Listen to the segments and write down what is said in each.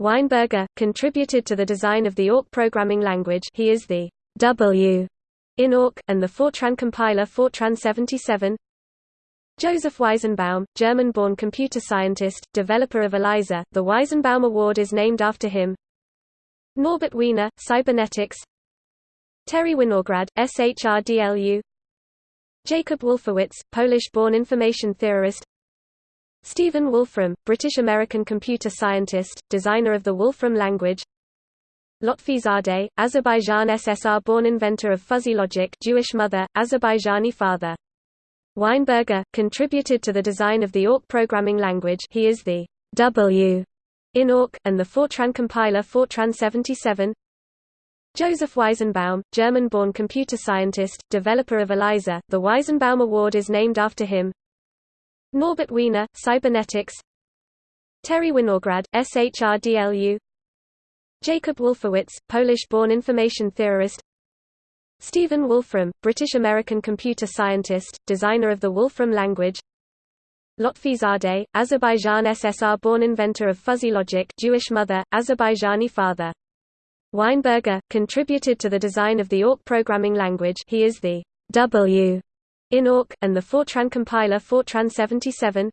Weinberger, contributed to the design of the AWK programming language he is the W in AWK, and the Fortran compiler Fortran 77 Joseph Weizenbaum, German-born computer scientist, developer of ELIZA, the Weizenbaum Award is named after him. Norbert Wiener, cybernetics. Terry Winograd, SHRDLU Jacob Wolfowitz, Polish-born information theorist Stephen Wolfram, British-American computer scientist, designer of the Wolfram language. Lotfi Zadeh, Azerbaijan SSR-born inventor of fuzzy logic Jewish mother, Azerbaijani father. Weinberger, contributed to the design of the AWK programming language. He is the W in AWK, and the Fortran compiler Fortran 77 Joseph Weizenbaum, German-born computer scientist, developer of ELIZA, the Weizenbaum Award is named after him Norbert Wiener, cybernetics. Terry Winograd, SHRDLU Jacob Wolfowitz, Polish-born information theorist. Stephen Wolfram, British-American computer scientist, designer of the Wolfram language. Lotfi Zadeh, Azerbaijan SSR-born inventor of fuzzy logic Jewish mother, Azerbaijani father. Weinberger, contributed to the design of the AWK programming language. He is the W in awk, and the Fortran compiler Fortran 77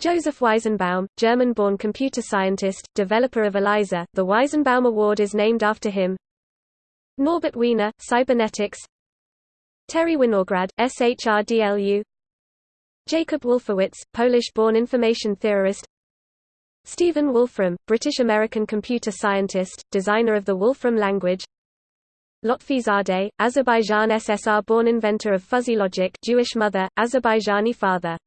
Joseph Weizenbaum, German-born computer scientist, developer of ELIZA, the Weizenbaum Award is named after him. Norbert Wiener, cybernetics. Terry Winograd, SHRDLU Jacob Wolfowitz, Polish-born information theorist. Stephen Wolfram, British-American computer scientist, designer of the Wolfram language Lotfi Zadeh, Azerbaijan SSR-born inventor of fuzzy logic Jewish mother, Azerbaijani father